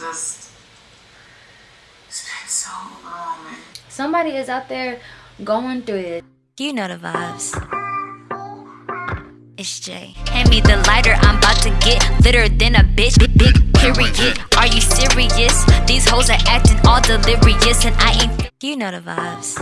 just, it's been so overwhelming. Somebody is out there going through it. You know the vibes. It's Jay. Hand me the lighter, I'm about to get litter than a bitch. Big, big period. Are you serious? These hoes are acting all delirious, and I ain't. You know the vibes.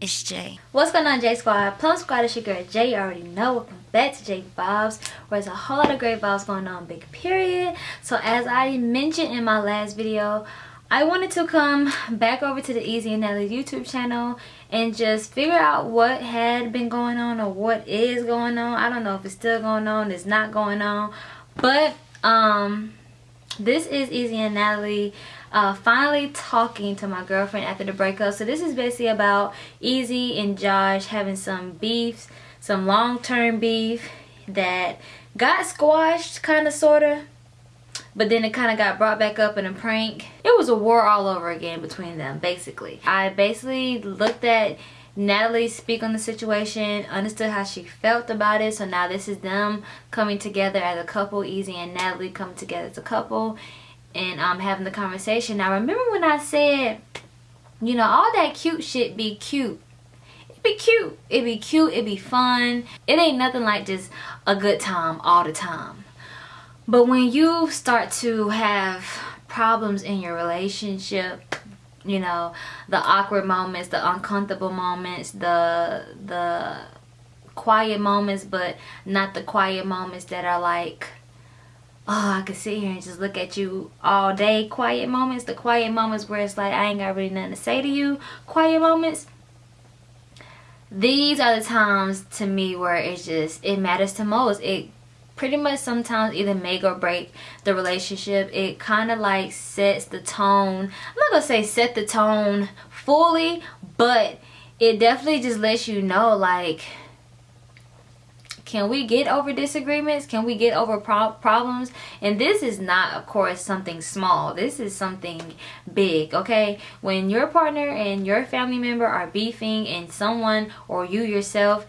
It's Jay. What's going on, J Squad? Plum Squad is your girl Jay. You already know. Back to J Vibes, where there's a whole lot of great vibes going on, big period. So, as I mentioned in my last video, I wanted to come back over to the Easy and Nelly YouTube channel and just figure out what had been going on or what is going on. I don't know if it's still going on, it's not going on. But um this is Easy and Natalie uh, finally talking to my girlfriend after the breakup. So this is basically about Easy and Josh having some beefs, some long-term beef that got squashed kind of sort of but then it kind of got brought back up in a prank. It was a war all over again between them, basically. I basically looked at Natalie speak on the situation, understood how she felt about it. So now this is them coming together as a couple, Easy and Natalie coming together as a couple and um, having the conversation. Now remember when I said, you know, all that cute shit be cute be cute. It be cute. It be fun. It ain't nothing like just a good time all the time. But when you start to have problems in your relationship, you know, the awkward moments, the uncomfortable moments, the the quiet moments, but not the quiet moments that are like, oh, I could sit here and just look at you all day. Quiet moments, the quiet moments where it's like, I ain't got really nothing to say to you. Quiet moments. These are the times to me where it's just, it matters to most. It pretty much sometimes either make or break the relationship it kind of like sets the tone i'm not gonna say set the tone fully but it definitely just lets you know like can we get over disagreements? Can we get over pro problems? And this is not of course something small. This is something big okay? When your partner and your family member are beefing and someone or you yourself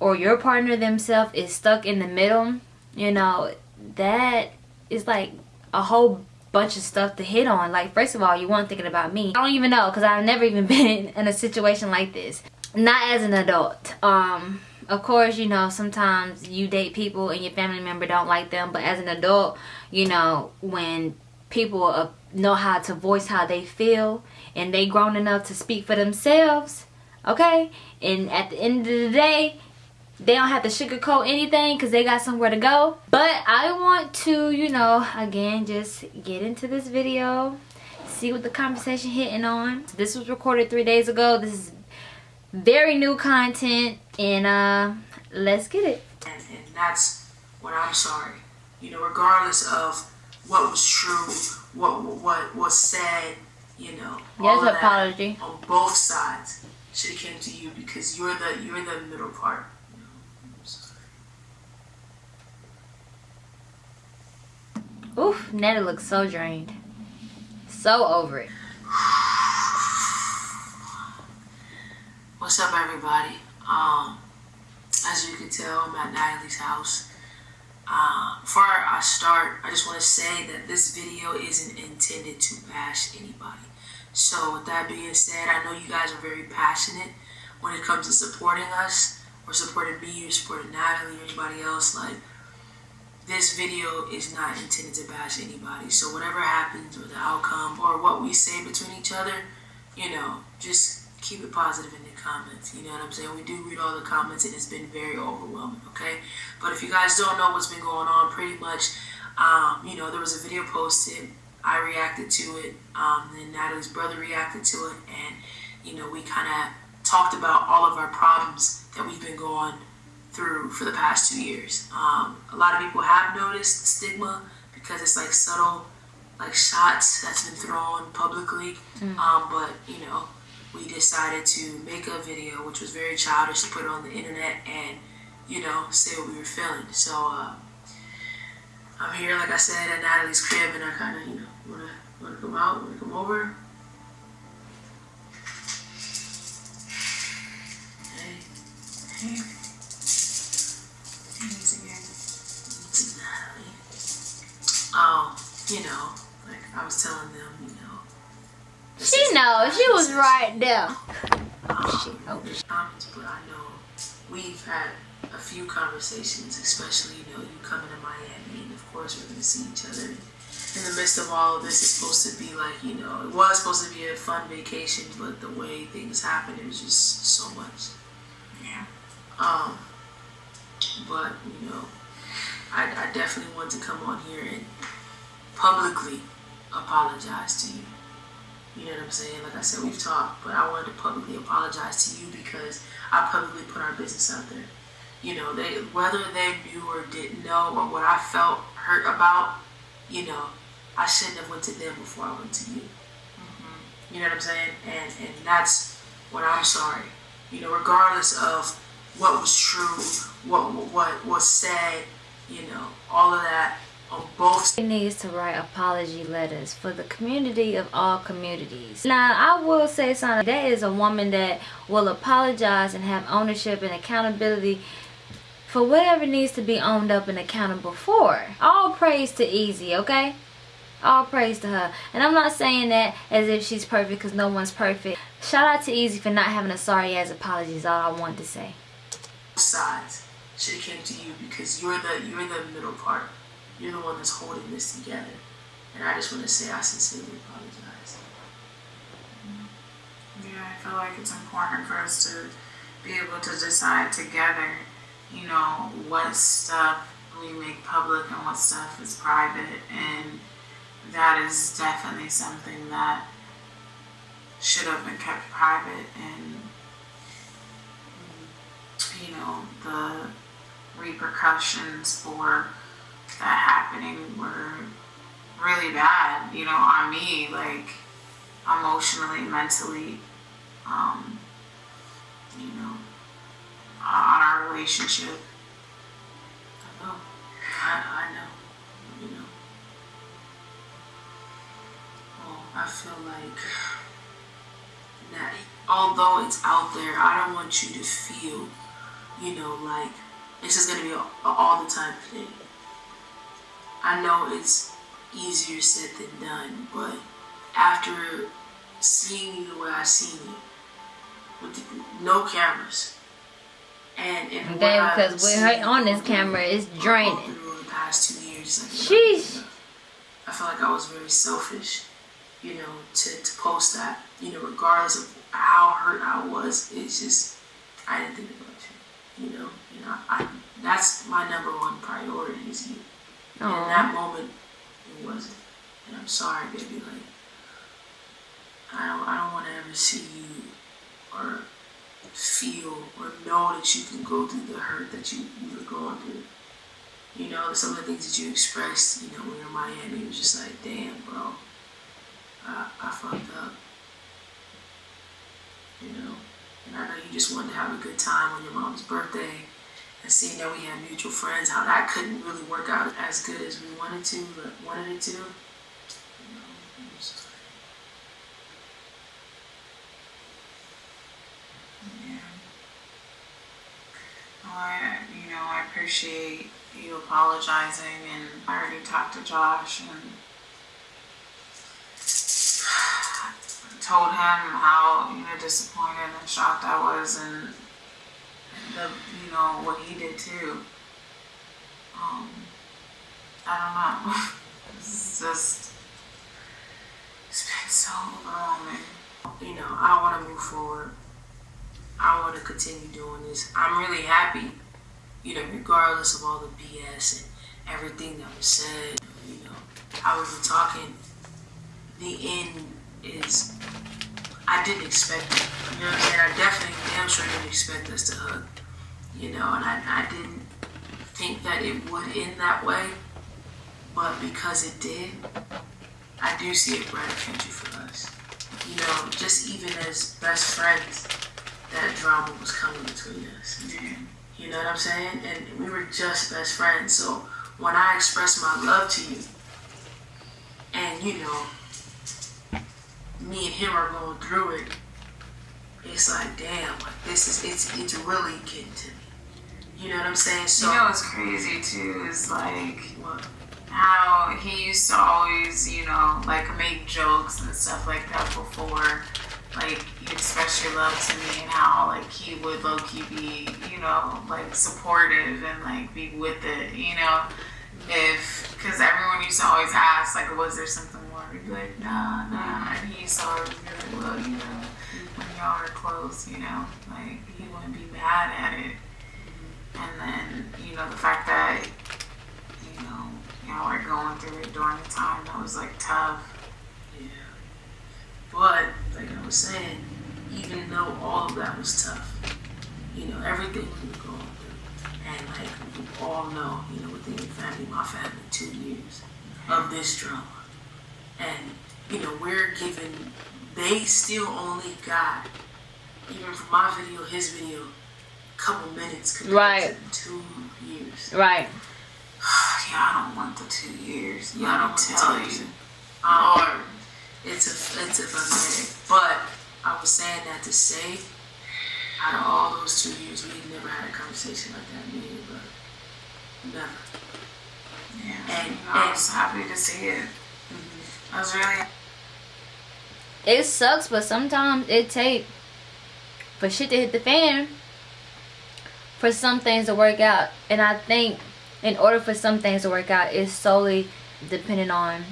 or your partner themselves is stuck in the middle you know that is like a whole bunch of stuff to hit on. Like first of all you weren't thinking about me. I don't even know because i've never even been in a situation like this. Not as an adult. Um of course you know sometimes you date people and your family member don't like them but as an adult you know when people uh, know how to voice how they feel and they grown enough to speak for themselves okay? And at the end of the day they don't have to sugarcoat anything because they got somewhere to go. But i want to you know again just get into this video see what the conversation hitting on. This was recorded three days ago. This is very new content and uh let's get it And, and that's what I'm sorry. You know, regardless of what was true, what what was said, you know, Yes, all of that apology. on both sides should have came to you because you're the you're the middle part. You know, I'm sorry. oof netta looks so drained so over it What's up, everybody? Um, as you can tell, I'm at Natalie's house. Uh, before I start, I just want to say that this video isn't intended to bash anybody. So, with that being said, I know you guys are very passionate when it comes to supporting us, or supporting me, or supporting Natalie, or anybody else. Like, this video is not intended to bash anybody. So, whatever happens, or the outcome, or what we say between each other, you know, just keep it positive the comments. You know what I'm saying? We do read all the comments and it's been very overwhelming, okay? But if you guys don't know what's been going on, pretty much, um, you know, there was a video posted. I reacted to it. Um, then Natalie's brother reacted to it. And, you know, we kind of talked about all of our problems that we've been going through for the past two years. Um, a lot of people have noticed the stigma because it's like subtle, like shots that's been thrown publicly. Um, but, you know, we decided to make a video which was very childish to put on the internet and you know say what we were feeling so uh, i'm here like i said at natalie's crib and i kind of you know want to want to come out want to come over hey hey Thanks again. It's Natalie. Um, you know, like I was telling them, you know. this She knows. She was right there. um, She knows. but I know we've had a few conversations, especially you know you coming to Miami, and of course we're gonna see each other. In the midst of all of this, it's supposed to be like you know it was supposed to be a fun vacation, but the way things happened, it was just so much. Yeah. Um, but you know, I, I definitely want to come on here and publicly apologize to you. You know what I'm saying? Like I said, we've talked, but I wanted to publicly apologize to you because I publicly put our business out there. You know, they whether they knew or didn't know or what I felt hurt about, you know, I shouldn't have went to them before I went to you. Mm-hmm. You know what I'm saying? And and that's what I'm sorry. You know, regardless of what was true, what what was said, you know, all of that both She needs to write apology letters for the community of all communities. Now, I will say something. That is a woman that will apologize and have ownership and accountability for whatever needs to be owned up and accountable for. All praise to Easy, okay? All praise to her. And I'm not saying that as if she's perfect because no one's perfect. Shout out to Easy for not having a sorry ass apology is all I want to say. sides should have came to you because you're the you're the middle part. You're the one that's holding this together. And I just want to say I sincerely apologize. Yeah, I feel like it's important for us to be able to decide together, you know, what stuff we make public and what stuff is private. And that is definitely something that should have been kept private. And, you know, the repercussions for happening were really bad, you know, on me, like emotionally, mentally, um, you know, on our relationship. I know. I, I know. You know. Well, I feel like that although it's out there, I don't want you to feel, you know, like this is gonna be a, a all the time thing. I know it's easier said than done, but after seeing you the way I seen you, with the, no cameras, and and Damn, because with her on this camera, it's draining. through the past two years, like, Sheesh. I feel like I was very selfish, you know, to, to post that. You know, regardless of how hurt I was, it's just I didn't think about you. You know, you know, I that's my number one priority is you. And in that moment, it wasn't. And I'm sorry, baby. Like, I don't, I don't want to ever see you or feel or know that you can go through the hurt that you you were going through. You know, some of the things that you expressed, you know, when you're in Miami, it was just like, damn, bro, I, I fucked up. You know, and I know you just wanted to have a good time on your mom's birthday. And seeing that we had mutual friends, how that couldn't really work out as good as we wanted to, but wanted it to. You know, Yeah. I, you know, I appreciate you apologizing, and I already talked to Josh and told him how you know disappointed and shocked I was, and the you know what he did too. Um, I don't know. it's just it's been so overwhelming. you know, I want to move forward. I want to continue doing this. I'm really happy, you know, regardless of all the BS and everything that was said, you know, we were talking. The end is, I didn't expect it. You know what I'm saying? I definitely, damn sure didn't expect us to hug, you know, and I, I didn't think that it would end that way. But because it did, I do see a brighter future for us you know, just even as best friends, that drama was coming between us. You know what I'm saying? And we were just best friends. So when I expressed my love to you, and you know, me and him are going through it, it's like, damn, like this is it's it's really getting to me. You know what I'm saying? So You know what's crazy too is like what? how he used to always, you know, like make jokes and stuff like that before, like you express your love to me and how like he would low key be, you know, like supportive and like be with it, you know, if because everyone used to always ask like, was there something more? We'd be like, nah, nah, and he used to always be like, well, you know, when y'all are close, you know, like he wouldn't be mad at it, and then you know the fact that you know y'all are going through it during the time that was like tough. Yeah. But, like I was saying, even though all of that was tough, you know, everything we were going through, and like we all know, you know, within your family, my family, two years of this drama. And, you know, we're given, they still only got, even from my video, his video, couple minutes compared Right. to two years. Right. Yeah, I don't want the two years. Yeah, I I don't don't tell tell you. you. Um, it's a it's a pathetic. But I was saying that to say, out of all those two years, we've never had a conversation like that, me but. Never. Yeah, And- you I was happy to see it. I was really It sucks, but sometimes it take for shit to hit the fan for some things to work out. And I think in order for some things to work out, it's solely depending on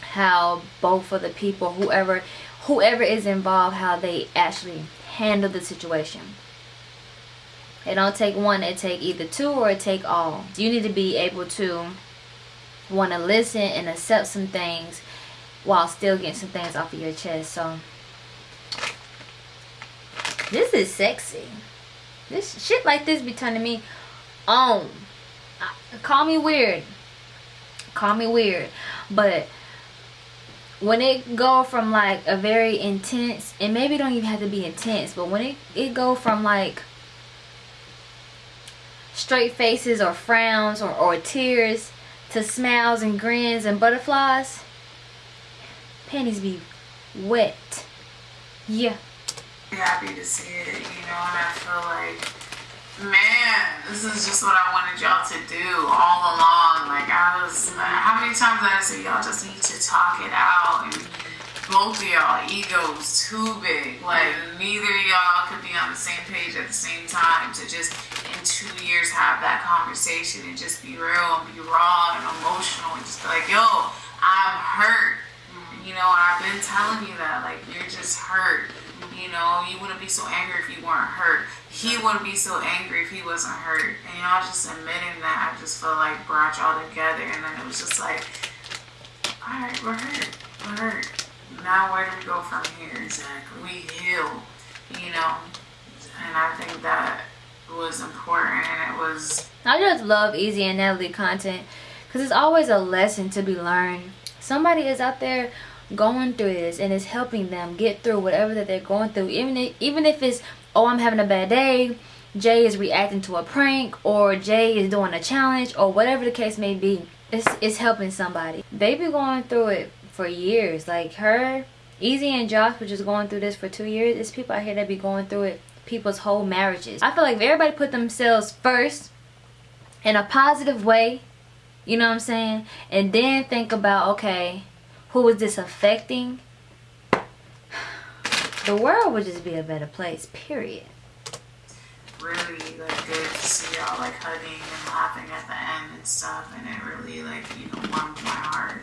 how both of the people, whoever whoever is involved, how they actually handle the situation. It don't take one, it take either two or it take all. You need to be able to want to listen and accept some things while still getting some things off of your chest. So this is sexy. This shit like this be turning me on. I- Call me weird. Call me weird. But when it go from like a very intense and maybe don't even have to be intense, but when it, it go from like straight faces or frowns or, or tears to smiles and grins and butterflies, panties be wet. Yeah. Happy to see it, you know, and I feel like, man, this is just what I wanted y'all to do all along. Like, I was, how many times I say, y'all just need to talk it out? And both of y'all egos too big. Like, neither y'all could be on the same page at the same time to just, in two years, have that conversation and just be real and be raw and emotional and just be like, yo, I'm hurt. You know, I've been telling you that, like, you're just hurt. You know, you wouldn't be so angry if you weren't hurt. He wouldn't be so angry if he wasn't hurt. And y'all just admitting that, I just feel like brought y'all together. And then it was just like, all right, we're hurt. We're hurt. Now where do we go from here? Exactly. We heal, you know? And I think that was important and it was I just love Easy and Natalie content because it's always a lesson to be learned. Somebody is out there going through this and it's helping them get through whatever that they're going through. Even if, even if it's, oh, I'm having a bad day, Jay is reacting to a prank, or Jay is doing a challenge, or whatever the case may be. It's, it's helping somebody. They be going through it for years. Like her, Easy and Josh, which is going through this for two years. It's people out here that be going through it people's whole marriages. I feel like if everybody put themselves first in a positive way, you know what I'm saying? And then think about, okay, who is this affecting? The world would just be a better place, period. really like good to see y'all like hugging and laughing at the end and stuff and it really like, you know, warmed my heart.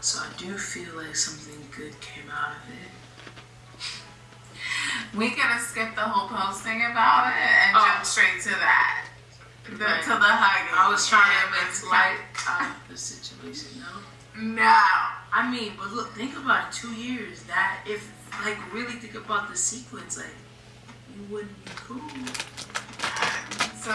So I do feel like something good came out of it. We could have skipped the whole posting about it and Oh. jumped straight to that. The, Right. To the hugging. I was trying to And make it's light out of the situation, no? No. I mean, but look, think about it. Two years. That if like really think about the sequence, like you wouldn't be cool. So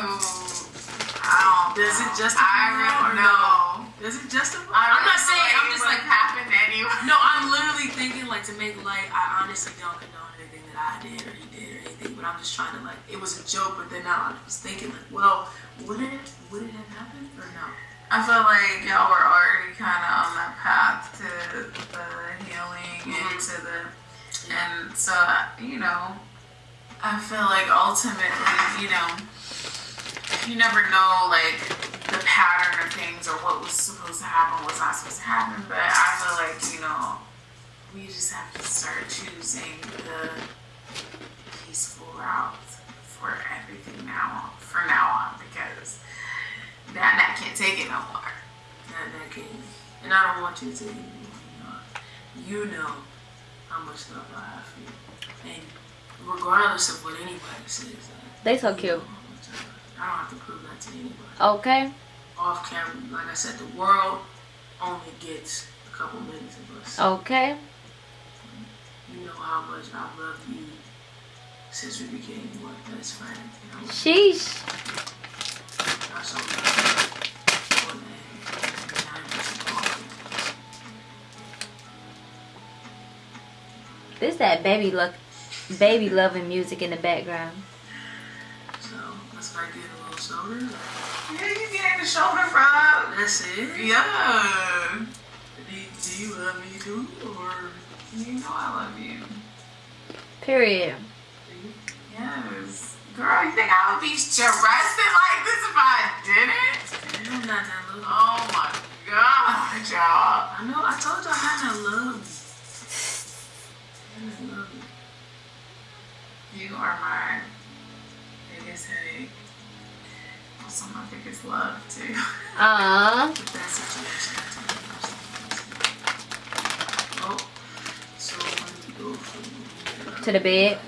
I don't Does it know. justify I that really or know. Does it justify? I I'm not saying. I'm just like. would happen anyway. No, I'm literally thinking like to make light. I honestly don't condone anything that I did or he did or anything, but I'm just trying to like. It was a joke, but then now I was thinking like, well, would it would it have happened or no? I feel like y'all were already kind of on that path to the healing and mm-hmm. to the, and so you know, I feel like ultimately, you know, you never know like the pattern of things or what was supposed to happen, what's not supposed to happen. But I feel like, you know, we just have to start choosing the peaceful route for everything now, for now on, because that, that can't take it no more. That that can, and I don't want you to. You know, you know how much love I have for you, and regardless of what anybody says, They so you cute. know I, I don't have to prove that to anybody. Okay. Off camera, like I said, the world only gets a couple minutes of us. Okay. You know how much I love you since we became what best friends. You know, Sheesh. This that baby look, baby loving music in the background. So let's not get a little shoulder. Yeah, you getting the shoulder rub. That's it. Yeah. Do, do you love me too, or do You know I love you. Period. Yes. Girl, you think I would be stressing like this if I didn't? I'm not that love. Oh my god, y'all. I know. I told you I'm not that love. I'm not love you. Are my biggest headache. Also my biggest love too. Uh, But that situation. Oh, so when we go from to the bed.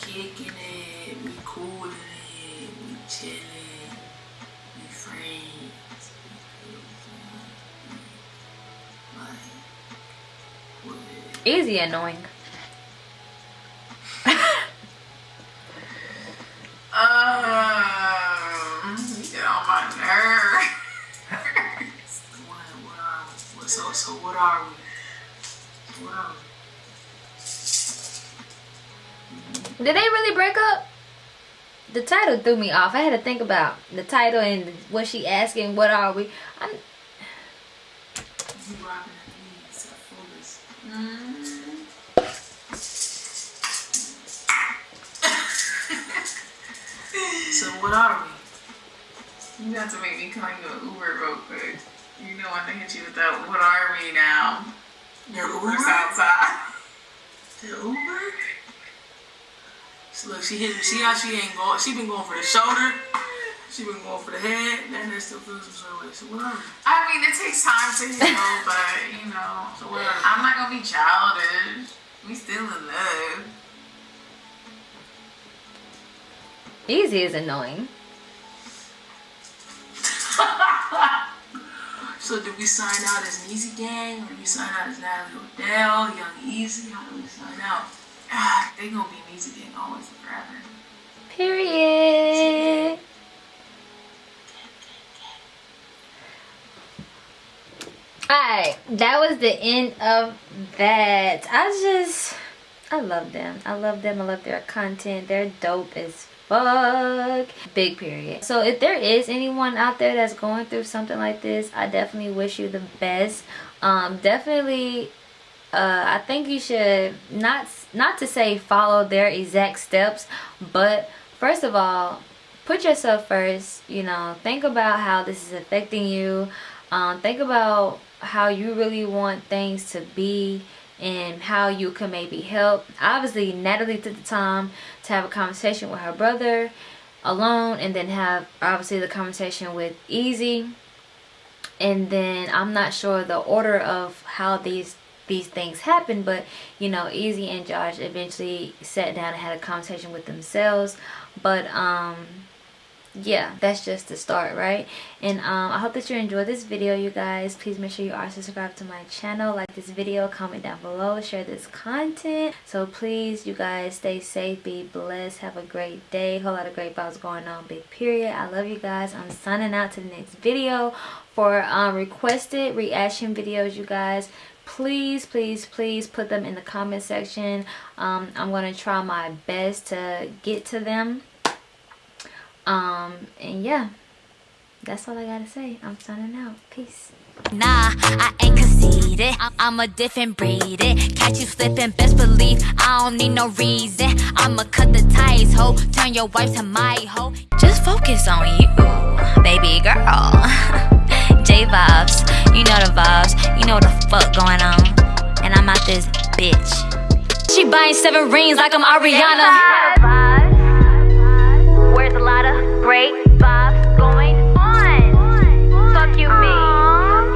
kicking it, we cooling it, we chilling, we friends. Like. Easy annoying. Did they really break up? The title threw me off. I had to think about the title and what she asking. What are we? I'm, You rocking at knees at fullest. So what are we? You have to make me call you an Uber real quick. You know when they hit you with that, what are we now? The Uber's Uber? outside. The Uber? So look, she hit. me. See how she ain't going. She been going for the shoulder. She been going for the head. Then that still feels some sort of way. So what? I mean, it takes time to heal, but you know, So what are we? I'm not gonna be childish. We still in love. easy is annoying. So did we sign out as an Easy Gang, or you sign out as Natalie Odell, Young Easy? How do we sign out? They gonna be an easy thing always and forever. Period. Alright, that was the end of that. I just, I love them. I love them. I love their content. They're dope as fuck. Big period. So if there is anyone out there that's going through something like this, I definitely wish you the best. Um, definitely uh, I think you should not not to say follow their exact steps, but first of all, put yourself first. You know, think about how this is affecting you. Um, think about how you really want things to be and how you can maybe help. Obviously, Natalie took the time to have a conversation with her brother alone, and then have obviously the conversation with Easy and then I'm not sure the order of how these these things happen but you know Easy and Josh eventually sat down and had a conversation with themselves. But um yeah that's just the start right? And um i hope that you enjoyed this video you guys. Please make sure you are subscribed to my channel. Like this video comment down below share this content. So please you guys stay safe be blessed have a great day. Whole lot of great vibes going on big period. I love you guys. I'm signing out to the next video for um requested reaction videos you guys please please please put them in the comment section um i'm gonna try my best to get to them um and yeah that's all i gotta say i'm signing out peace Nah, I ain't conceited. I'm, a different breed. It. Catch you slipping, best believe I don't need no reason. I'ma cut the ties, ho. Turn your wife to my hoe. Just focus on you. baby girl. Vibes, you know the vibes, you know what the fuck going on. And I'm out this bitch. She buying seven rings like I'm Ariana. Where's great